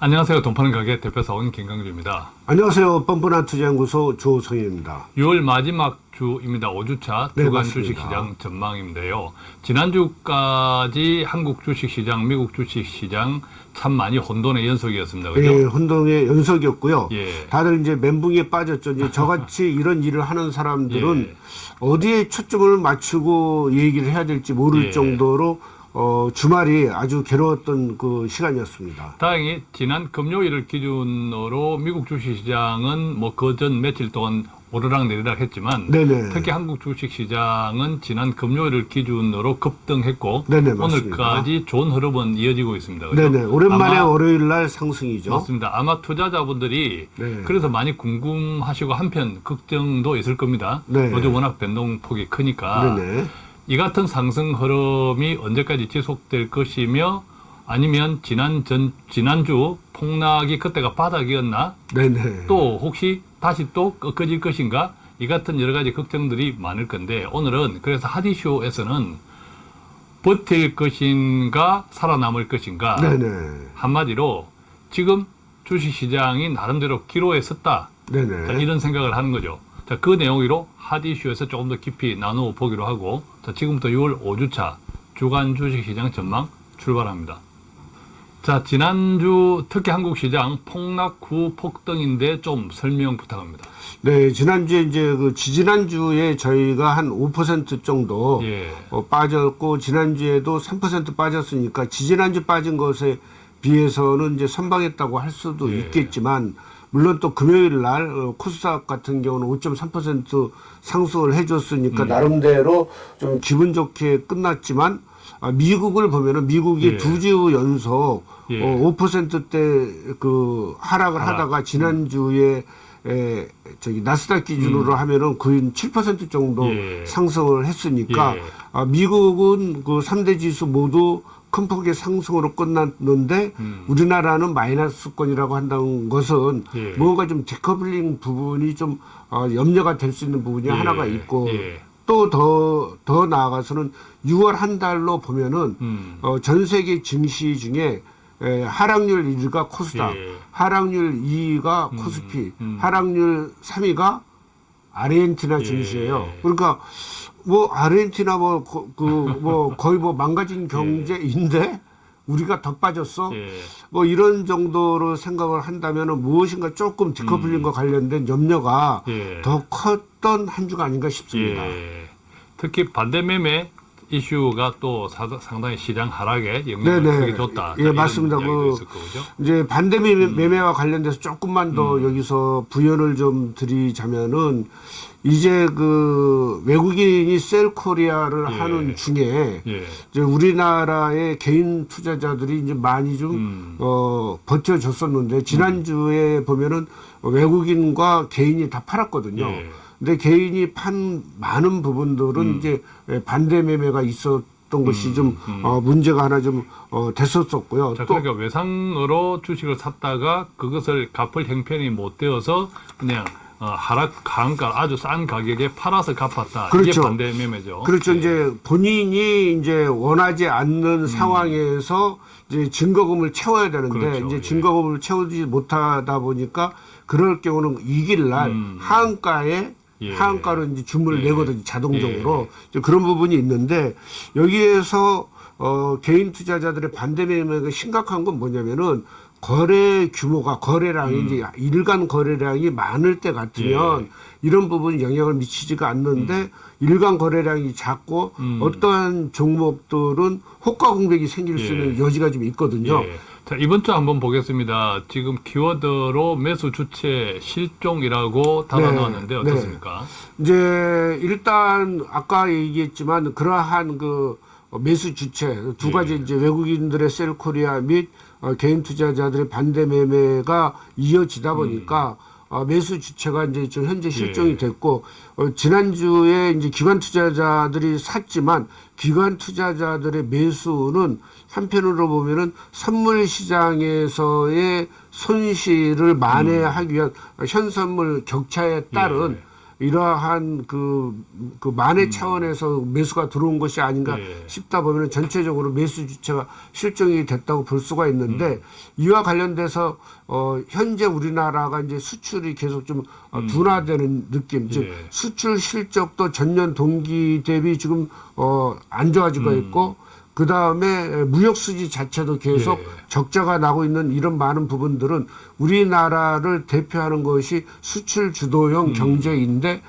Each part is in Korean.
안녕하세요. 돈 파는 가게 대표사원 김강주입니다. 안녕하세요. 뻔뻔한 투자연구소 조성현입니다. 6월 마지막 주입니다. 5주차 네, 주간 맞습니다. 주식시장 전망인데요. 지난주까지 한국 주식시장, 미국 주식시장 참 많이 혼돈의 연속이었습니다. 그죠? 예, 혼동의 연속이었고요. 예. 다들 이제 멘붕에 빠졌죠. 이제 저같이 이런 일을 하는 사람들은 예. 어디에 초점을 맞추고 얘기를 해야 될지 모를 예. 정도로 어, 주말이 아주 괴로웠던 그 시간이었습니다. 다행히 지난 금요일을 기준으로 미국 주식시장은 뭐 그 전 며칠 동안 오르락 내리락 했지만 네네. 특히 한국 주식시장은 지난 금요일을 기준으로 급등했고 네네. 오늘까지 좋은 흐름은 이어지고 있습니다. 그죠? 네네. 오랜만에 아마 월요일 날 상승이죠. 맞습니다. 아마 투자자분들이 네. 그래서 많이 궁금하시고 한편 걱정도 있을 겁니다. 네. 요즘 워낙 변동폭이 크니까 네네. 이 같은 상승 흐름이 언제까지 지속될 것이며 아니면 지난 전 지난주 폭락이 그때가 바닥이었나? 네네. 또 혹시 다시 또 꺾어질 것인가? 이 같은 여러 가지 걱정들이 많을 건데 오늘은 그래서 하디쇼에서는 버틸 것인가 살아남을 것인가 네네. 한마디로 지금 주식시장이 나름대로 기로에 섰다. 자. 이런 생각을 하는 거죠. 자, 그 내용으로 하디슈에서 조금 더 깊이 나누어 보기로 하고, 자, 지금부터 6월 5주차 주간 주식시장 전망 출발합니다. 자, 지난주 특히 한국 시장 폭락 후 폭등인데 좀 설명 부탁합니다. 네, 지난주에 이제 그 지지난주에 저희가 한 5% 정도 예. 어, 빠졌고 지난주에도 3% 빠졌으니까 지지난주 빠진 것에 비해서는 이제 선방했다고 할 수도 예. 있겠지만 물론 또 금요일 날 어, 코스닥 같은 경우는 5.3% 상승을 해줬으니까 음. 나름대로 좀 기분 좋게 끝났지만 아, 미국을 보면은 미국이 예. 두 주 연속 예. 어, 5%대 그 하락을 하락. 하다가 지난주에 에, 저기 나스닥 기준으로 하면은 거의 7% 정도 음. 예. 상승을 했으니까 예. 아, 미국은 그 3대 지수 모두 큰 폭의 상승으로 끝났는데 음. 우리나라는 마이너스권이라고 한다는 것은 예. 뭔가 좀 디커플링 부분이 좀 어, 염려가 될 수 있는 부분이 예. 하나가 있고 예. 또더더 나아가서는 6월 한 달로 보면은 음. 어, 전 세계 증시 중에 에, 하락률 1위가 코스닥, 예. 하락률 2위가 코스피, 음. 하락률 3위가 아르헨티나 예. 증시예요. 그러니까 뭐 아르헨티나 뭐그 뭐 거의 뭐 망가진 경제인데 우리가 더 빠졌어. 예. 뭐 이런 정도로 생각을 한다면은 무엇인가 조금 디커플링과 관련된 염려가 음. 예. 더 컸던 한 주가 아닌가 싶습니다. 예. 특히 반대 매매 이슈가 또 사- 상당히 시장 하락에 영향을 네네. 크게 줬다. 예, 맞습니다. 그. 이제 반대 매매, 음. 매매와 관련돼서 조금만 더 여기서 부연을 좀 드리자면은 이제 그 외국인이 셀 코리아를 예. 하는 중에 예. 이제 우리나라의 개인 투자자들이 이제 많이 좀 음. 어, 버텨줬었는데 지난주에 보면은 외국인과 개인이 다 팔았거든요. 예. 근데 개인이 판 많은 부분들은 음. 이제 반대 매매가 있었던 것이 좀 어, 문제가 하나 좀 어, 됐었었고요. 자, 또 그러니까 외상으로 주식을 샀다가 그것을 갚을 형편이 못 되어서 그냥 어, 하락 강가 아주 싼 가격에 팔아서 갚았다. 이게 그렇죠. 반대 매매죠. 그렇죠. 예. 이제 본인이 이제 원하지 않는 상황에서 이제 증거금을 채워야 되는데 음. 그렇죠. 이제 예. 증거금을 채우지 못하다 보니까 그럴 경우는 이길 날 음. 하한가에 예. 하한가로 이제 주문을 예. 내거든요. 자동적으로 이제 그런 부분이 있는데 여기에서 어, 개인 투자자들의 반대 매매가 심각한 건 뭐냐면은 거래 규모가 거래량이 음. 이제 일간 거래량이 많을 때 같으면 예. 이런 부분이 영향을 미치지가 않는데 일간 거래량이 작고 음. 어떠한 종목들은 호가 공백이 생길 수 있는 예. 여지가 좀 있거든요. 예. 자, 이번 주 한번 보겠습니다. 지금 키워드로 매수 주체 실종이라고 달아놓았는데 네. 어떻습니까? 이제 일단 아까 얘기했지만 그러한 그 매수 주체 두 가지 예. 이제 외국인들의 셀코리아 및 어, 개인 투자자들의 반대 매매가 이어지다 보니까 어, 매수 주체가 이제 지금 현재 실종이 음. 예. 됐고 어, 지난주에 이제 기관 투자자들이 샀지만 기관 투자자들의 매수는 한편으로 보면은 선물 시장에서의 손실을 만회하기 위한 현선물 격차에 따른 예. 이러한 그, 그 만회 차원에서 매수가 들어온 것이 아닌가 음. 예. 싶다 보면 전체적으로 매수 주체가 실종이 됐다고 볼 수가 있는데 음. 이와 관련돼서 어, 현재 우리나라가 이제 수출이 계속 좀 어, 둔화되는 느낌, 즉 음. 예. 수출 실적도 전년 동기 대비 지금 어, 안 좋아지고 음. 있고 그 다음에 무역 수지 자체도 계속 예. 적자가 나고 있는 이런 많은 부분들은 우리나라를 대표하는 것이 수출 주도형 경제인데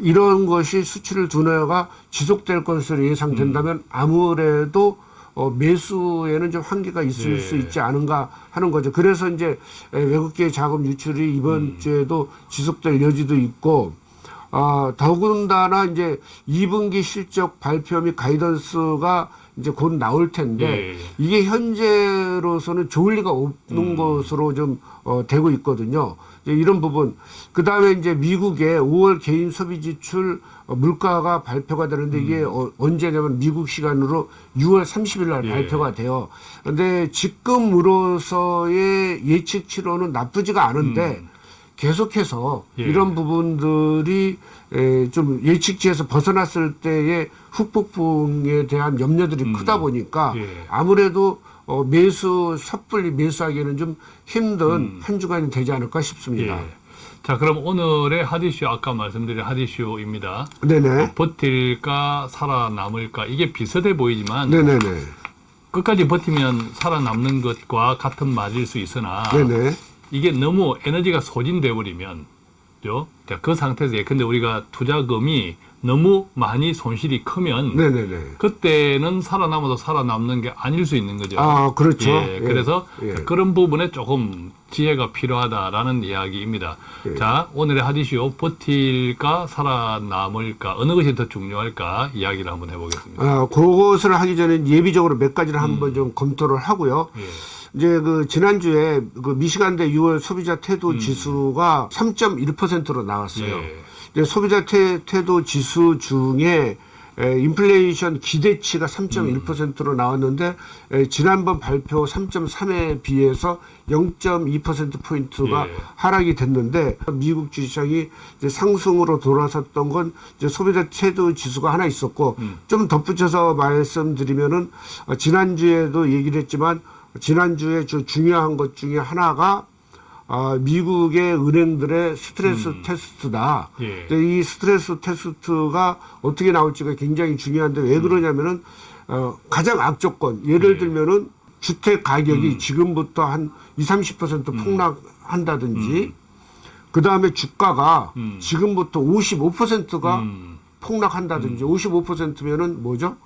이런 것이 수출 둔화가 지속될 것으로 예상된다면 아무래도 어, 매수에는 좀 한계가 있을 예. 수 있지 않은가 하는 거죠. 그래서 이제 에, 외국계 자금 유출이 이번 주에도 지속될 여지도 있고 아, 더군다나 이제 2분기 실적 발표 및 가이던스가 이제 곧 나올 텐데 예. 이게 현재로서는 좋을 리가 없는 음. 것으로 좀 어, 되고 있거든요. 이런 부분. 그 다음에 이제 미국의 5월 개인 소비 지출 어, 물가가 발표가 되는데 이게 어, 언제냐면 미국 시간으로 6월 30일 날 음. 예. 발표가 돼요. 그런데 지금으로서의 예측치로는 나쁘지가 않은데 계속해서 음. 예. 이런 부분들이 에, 좀 예측치에서 벗어났을 때의 후폭풍에 대한 염려들이 크다 보니까 음. 예. 아무래도 어, 매수 섣불리 매수하기에는 좀 힘든 음. 한 주간이 되지 않을까 싶습니다. 예. 자, 그럼 오늘의 핫이슈 아까 말씀드린 핫이슈입니다. 네네. 버틸까 살아남을까 이게 비슷해 보이지만 네네네. 끝까지 버티면 살아남는 것과 같은 말일 수 있으나 네네. 이게 너무 에너지가 소진돼 버리면 죠? 그 상태에서 예컨대 우리가 투자금이 너무 많이 손실이 크면 네네네. 그때는 살아남아도 살아남는 게 아닐 수 있는 거죠. 아, 그렇죠. 예, 예. 그래서 예. 그런 부분에 조금 지혜가 필요하다라는 이야기입니다. 예. 자, 오늘의 하디쇼 버틸까 살아남을까 어느 것이 더 중요할까 이야기를 한번 해보겠습니다. 아, 그것을 하기 전에 예비적으로 몇 가지를 음. 한번 좀 검토를 하고요. 예. 이제 그 지난주에 그 미시간대 6월 소비자 태도 음. 지수가 3.1%로 나왔어요. 예. 이제 소비자 태, 태도 지수 중에 에, 인플레이션 기대치가 3.1%로 나왔는데 에, 지난번 발표 3.3에 비해서 0.2% 포인트가 예. 하락이 됐는데 미국 주식시장이 이제 상승으로 돌아섰던 건 이제 소비자 태도 지수가 하나 있었고 음. 좀 덧붙여서 말씀드리면은 어, 지난주에도 얘기를 했지만 지난주에 주 중요한 것 중에 하나가 아, 미국의 은행들의 스트레스 테스트다. 예. 이 스트레스 테스트가 어떻게 나올지가 굉장히 중요한데 왜 그러냐면은 어, 가장 악조건 예를 예. 들면은 주택 가격이 음. 지금부터 한 20, 30% 폭락한다든지 그 다음에 주가가 음. 지금부터 55%가 음, 폭락한다든지 55%면은 뭐죠?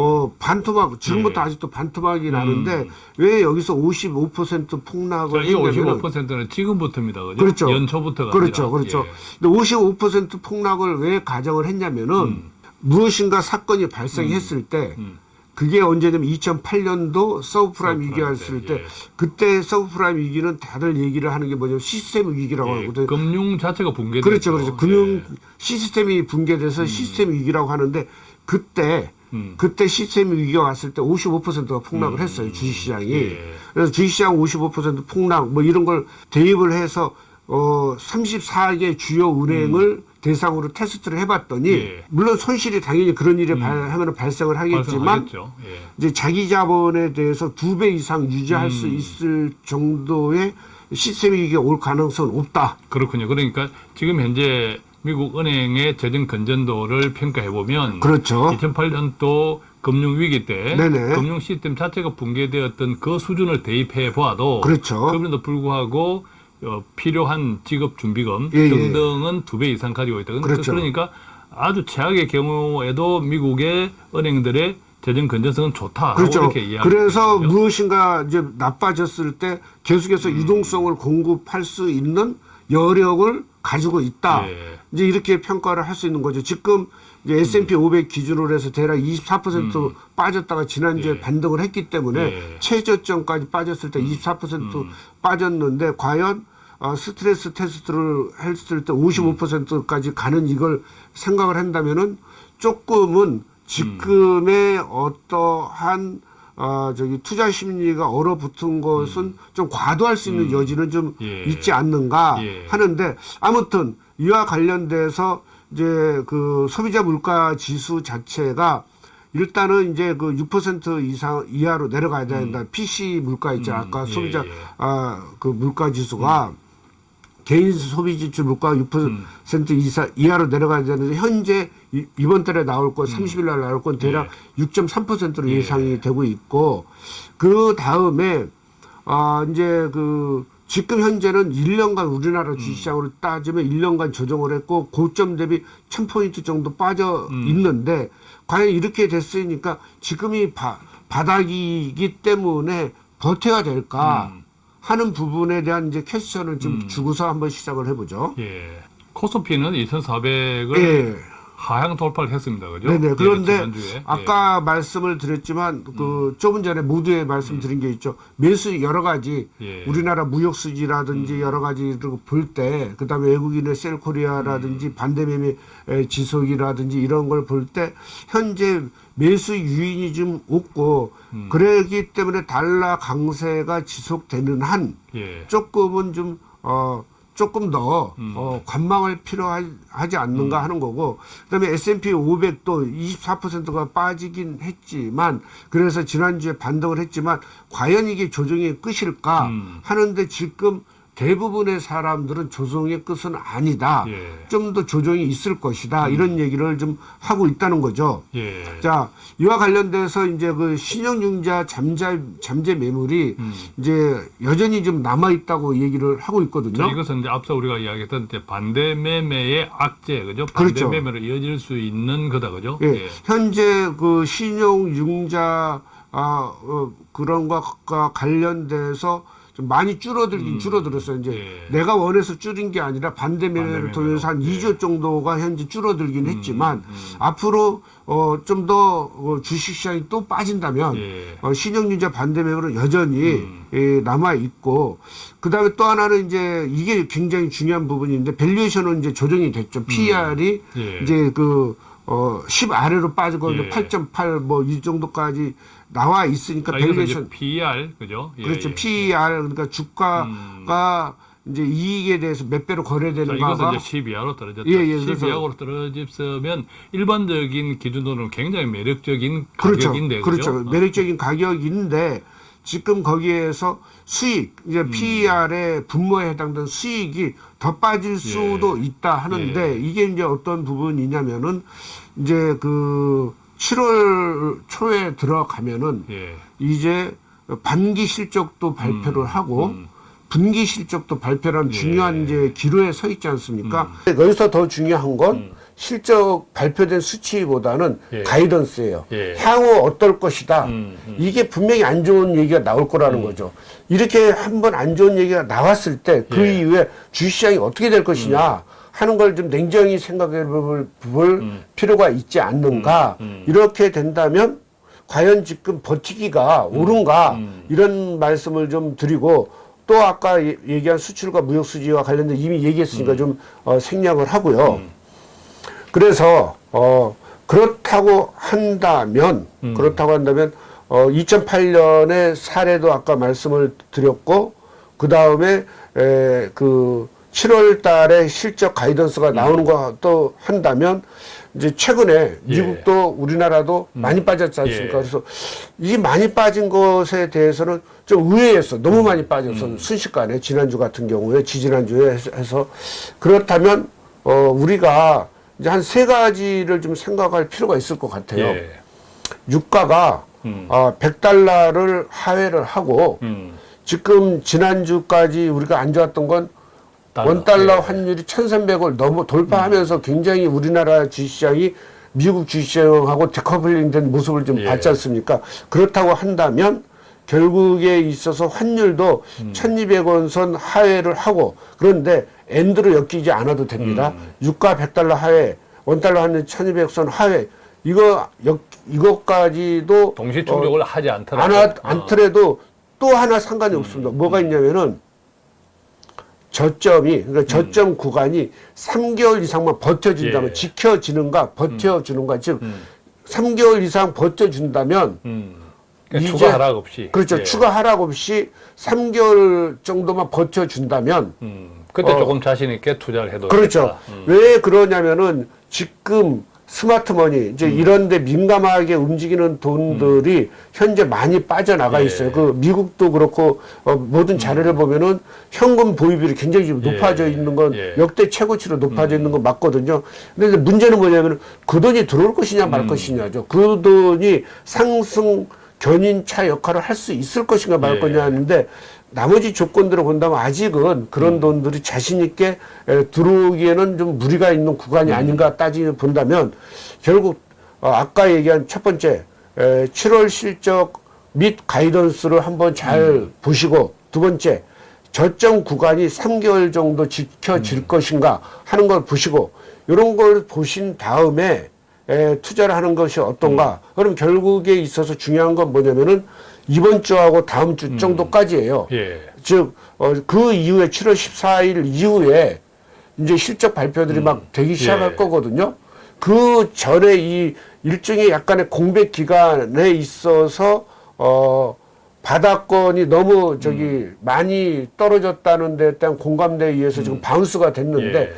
어, 반토막, 지금부터 예. 아직도 반토막이 나는데 왜 여기서 55% 폭락을 자, 이 했냐면 55%는 지금부터입니다. 그죠? 그렇죠. 연초부터가 그렇죠, 아니라. 그렇죠. 예. 근데 55% 폭락을 왜 가정을 했냐면은 음. 무엇인가 사건이 발생했을 때 음. 그게 언제냐면 2008년도 서브프라임 위기가 있을 때, 때 예. 그때 서브프라임 위기는 다들 얘기를 하는 게 뭐냐면 시스템 위기라고 예, 하거든요. 금융 자체가 붕괴됐죠. 그렇죠, 그렇죠. 금융 예. 시스템이 붕괴돼서 시스템 위기라고 하는데 그때 음. 그때 시스템 위기가 왔을 때 55%가 폭락을 했어요 주식시장이. 예. 그래서 주식시장 55% 폭락 뭐 이런 걸 대입을 해서 어 34개 주요 은행을 대상으로 테스트를 해봤더니 예. 물론 손실이 당연히 그런 일이 발, 하면 발생을 하겠지만. 예. 이제 자기 자본에 대해서 두 배 이상 유지할 수 음. 있을 정도의 시스템 위기가 올 가능성은 없다. 그렇군요. 그러니까 지금 현재 미국 은행의 재정 건전도를 평가해 보면 그렇죠. 2008년도 금융 위기 때 네네. 금융 시스템 자체가 붕괴되었던 그 수준을 대입해 보아도 그렇죠. 그럼에도 불구하고 어, 필요한 지급 준비금 예, 예. 등등은 두 배 이상 가지고 있다. 그렇죠. 그러니까 아주 최악의 경우에도 미국의 은행들의 재정 건전성은 좋다. 그렇죠. 이렇게 이야기. 그래서 무엇인가 이제 나빠졌을 때 계속해서 음. 유동성을 공급할 수 있는 여력을 가지고 있다. 예. 이제 이렇게 평가를 할 수 있는 거죠. 지금 이제 S&P 500 기준으로 해서 대략 24% 빠졌다가 지난주에 음. 예. 반등을 했기 때문에 예. 최저점까지 빠졌을 때 24% 빠졌는데 과연 어, 스트레스 테스트를 했을 때 55%까지 가는 이걸 생각을 한다면은 조금은 지금의 어떠한 어, 저기 투자 심리가 얼어붙은 것은 좀 과도할 수 있는 여지는 좀 예. 있지 않는가 예. 하는데 아무튼 이와 관련돼서 이제 그 소비자 물가 지수 자체가 일단은 이제 그 6% 이상 이하로 내려가야 된다. PC 물가 있죠. 아까 예, 소비자 예. 아그 물가 지수가 개인 소비 지출 물가가 6% 이사 이하로 내려가야 되는데 현재 이- 이번 달에 나올 건 30일 날 나올 건 대략 6.3%로 예상이 되고 있고 그 다음에 아 이제 그 지금 현재는 1년간 우리나라 주식시장으로 따지면 1년간 조정을 했고 고점 대비 1000포인트 정도 빠져 있는데 과연 이렇게 됐으니까 지금이 바, 바닥이기 때문에 버텨야 될까 하는 부분에 대한 이제 퀘스천을 좀 주고서 한번 시작을 해보죠. 예. 코스피는 2,400을 예. 하향 돌파를 했습니다. 그죠? 네네. 예, 그런데 지난주에. 아까 말씀을 드렸지만 그 조금 전에 모두에 말씀드린 게 있죠. 매수 여러 가지 예. 우리나라 무역 수지라든지 여러 가지를 볼 때 그다음에 외국인의 셀코리아라든지 반대 매매 에, 지속이라든지 이런 걸 볼 때 현재 매수 유인이 좀 없고 그러기 때문에 달러 강세가 지속되는 한 예. 조금은 좀, 어, 조금 더, 어, 관망할 필요하지 않는가 하는 거고, 그 다음에 S&P 500도 24%가 빠지긴 했지만, 그래서 지난주에 반등을 했지만, 과연 이게 조정의 끝일까 하는데 지금 대부분의 사람들은 조정의 끝은 아니다. 예. 좀더 조정이 있을 것이다. 이런 얘기를 좀 하고 있다는 거죠. 예. 자, 이와 관련돼서 이제 그 신용융자 잠재, 잠재 매물이 이제 여전히 좀 남아있다고 얘기를 하고 자, 있거든요. 이것은 이제 앞서 우리가 이야기했던 반대 매매의 악재, 그죠? 반대 그렇죠. 매매로 이어질 수 있는 거다, 그죠? 예, 현재 그 신용융자, 아, 어, 그런 것과 관련돼서 좀 많이 줄어들긴 줄어들었어요. 이제 예. 내가 원해서 줄인 게 아니라 반대 매매를 매매로. 통해서 한 예. 2조 정도가 현재 줄어들긴 했지만 앞으로 어, 좀 더 어, 주식시장이 또 빠진다면 예. 어, 신용융자 반대 매물은 여전히 예, 남아 있고 그 다음에 또 하나는 이제 이게 굉장히 중요한 부분인데 밸류에이션은 이제 조정이 됐죠. PER이 예. 이제 그 어, 10 아래로 빠지고 예. 8.8 뭐 이 정도까지 나와 있으니까 밸류에이션 PER, 그죠? 예, 그렇죠. 예. PER 그러니까 주가가 이제 이익에 대해서 몇 배로 자, 거래되는가가 이것은 이제 12 이하로 떨어졌다. 예, 예, 12 그래서- 이하로 떨어졌으면 일반적인 기준으로는 굉장히 매력적인 그렇죠. 가격인데, 그렇죠. 그죠? 어. 매력적인 가격인데 지금 거기에서 수익 이제 PER의 분모에 해당되는 수익이 더 빠질 수도 있다 하는데 예. 이게 이제 어떤 부분이냐면은 이제 그 7월 초에 들어가면은 예. 이제 반기 실적도 발표를 하고 분기 실적도 발표라는 음, 예. 중요한 이제 기로에 서 있지 않습니까? 여기서 더 중요한 건 실적 발표된 수치보다는 음. 예. 가이던스예요. 예. 향후 어떨 것이다. 음, 이게 분명히 안 좋은 얘기가 나올 거라는 거죠. 이렇게 한번 안 좋은 얘기가 나왔을 때그 예. 이후에 주시장이 어떻게 될 것이냐 하는 걸 좀 냉정히 생각해 볼, 볼 음. 필요가 있지 않는가. 이렇게 된다면 과연 지금 버티기가 음. 옳은가 이런 말씀을 좀 드리고 또 아까 예- 얘기한 수출과 무역 수지와 관련된 이미 얘기했으니까 좀 어, 생략을 하고요. 그래서 어 그렇다고 한다면 그렇다고 한다면 어 2008년의 사례도 아까 말씀을 드렸고 그 다음에 에그 7월 달에 실적 가이던스가 나오는 것도 한다면 이제 최근에 예. 미국도 우리나라도 많이 빠졌지 않습니까? 예. 그래서 이 많이 빠진 것에 대해서는 좀 의외였어. 너무 많이 빠져서 순식간에 지난주 같은 경우에 지지난주에 해서, 그렇다면 어 우리가 이제 한 세 가지를 좀 생각할 필요가 있을 것 같아요. 예. 유가가 음. 아 100달러를 하회를 하고 음. 지금 지난주까지 우리가 안 좋았던 건. 원달러 예. 환율이 1,300을 넘어 돌파하면서 굉장히 우리나라 주식시장이 미국 주식시장하고 데커플링된 모습을 좀 예. 봤지 않습니까? 그렇다고 한다면 결국에 있어서 환율도 음. 1,200원 선 하회를 하고 그런데 엔드로 엮이지 않아도 됩니다. 음. 유가 100달러 하회, 원달러 환율 1,200선 하회 이거 역, 이것까지도 동시 어, 충족을 하지 않더라도 안, 하, 어. 않더라도 또 하나 상관이 없습니다. 뭐가 있냐면은 저점이 그러니까 저점 구간이 3개월 이상만 버텨준다면 예. 지켜지는가 버텨주는가 즉 음. 3개월 이상 버텨준다면 음. 그러니까 이제- 추가 하락 없이 그렇죠 예. 추가 하락 없이 3개월 정도만 버텨준다면 음. 그때 어, 조금 자신 있게 투자를 해도 그렇죠. 음. 왜 그러냐면은 지금 스마트머니 음. 이제 이런데 민감하게 움직이는 돈들이 현재 많이 빠져나가 예. 있어요. 그 미국도 그렇고 어, 모든 자료를 보면은 현금 보유비율이 굉장히 지금 예. 높아져 있는 건 예. 역대 최고치로 높아져 있는 건 맞거든요. 근데 문제는 뭐냐면 그 돈이 들어올 것이냐 음. 말 것이냐죠. 그 돈이 상승 견인차 역할을 할 수 있을 것인가 말 예. 거냐 하는데 나머지 조건들을 본다면 아직은 그런 음. 돈들이 자신 있게 에, 들어오기에는 좀 무리가 있는 음. 구간이 아닌가 따지고 본다면 결국 어, 아까 얘기한 첫 번째 에, 7월 실적 및 가이던스를 한번 잘 음. 보시고 두 번째 저점 구간이 3개월 정도 지켜질 음. 것인가 하는 걸 보시고 이런 걸 보신 다음에 에, 투자를 하는 것이 어떤가 음. 그럼 결국에 있어서 중요한 건 뭐냐면은 이번 주하고 다음 주 음. 정도까지예요. 예. 즉, 어, 그 이후에 7월 14일 이후에 이제 실적 발표들이 막 되기 시작할 예. 거거든요. 그 전에 이 일종의 약간의 공백 기간에 있어서, 어, 바닥권이 너무 저기 음. 많이 떨어졌다는 데 대한 공감대에 의해서 지금 바운스가 됐는데 예.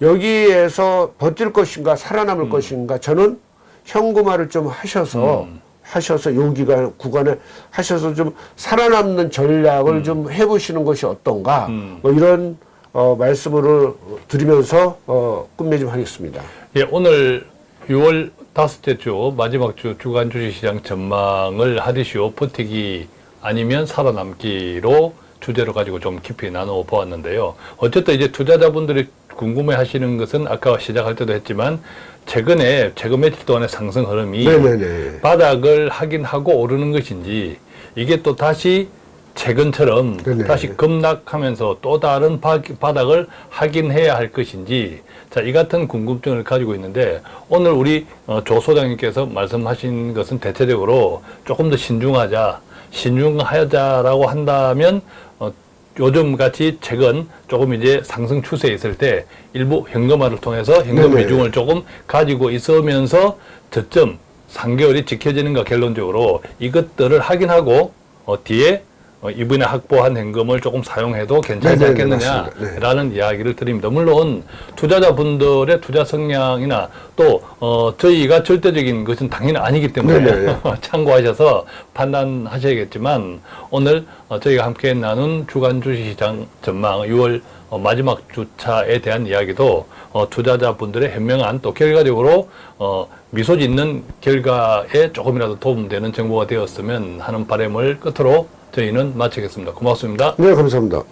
여기에서 버틸 것인가 살아남을 음. 것인가 저는 현금화를 좀 하셔서 하셔서 여기가 구간에 하셔서 좀 살아남는 전략을 좀 해보시는 것이 어떤가 음. 뭐 이런 어, 말씀을 드리면서 어, 끝맺좀 하겠습니다. 예, 오늘 6월 다섯째 주 마지막 주 주간 주식시장 전망을 하디쇼 버티기 아니면 살아남기로 주제로 가지고 좀 깊이 나누어 보았는데요. 어쨌든 이제 투자자분들이 궁금해 하시는 것은 아까 시작할 때도 했지만 최근에 최근 며칠 동안의 상승 흐름이 네네네. 바닥을 확인하고 오르는 것인지 이게 또 다시 최근처럼 네네. 다시 급락하면서 또 다른 바, 바닥을 확인해야 할 것인지 자, 이 같은 궁금증을 가지고 있는데 오늘 우리 어, 조 소장님께서 말씀하신 것은 대체적으로 조금 더 신중하자, 신중하자라고 한다면 어, 요즘 같이 최근 조금 이제 상승 추세에 있을 때 일부 현금화를 통해서 현금 네네. 비중을 조금 가지고 있으면서 저점 3개월이 지켜지는가 결론적으로 이것들을 확인하고 어, 뒤에 어, 이번에 확보한 현금을 조금 사용해도 괜찮지 네네네, 않겠느냐라는 맞습니다. 네. 이야기를 드립니다. 물론 투자자분들의 투자 성향이나 또 어, 저희가 절대적인 것은 당연히 아니기 때문에 네네. 참고하셔서 판단하셔야겠지만 오늘 어, 저희가 함께 나눈 주간 주식시장 전망 6월 어, 마지막 주차에 대한 이야기도 어, 투자자분들의 현명한 또 결과적으로 어, 미소 짓는 결과에 조금이라도 도움되는 정보가 되었으면 하는 바람을 끝으로 저희는 마치겠습니다. 고맙습니다. 네, 감사합니다.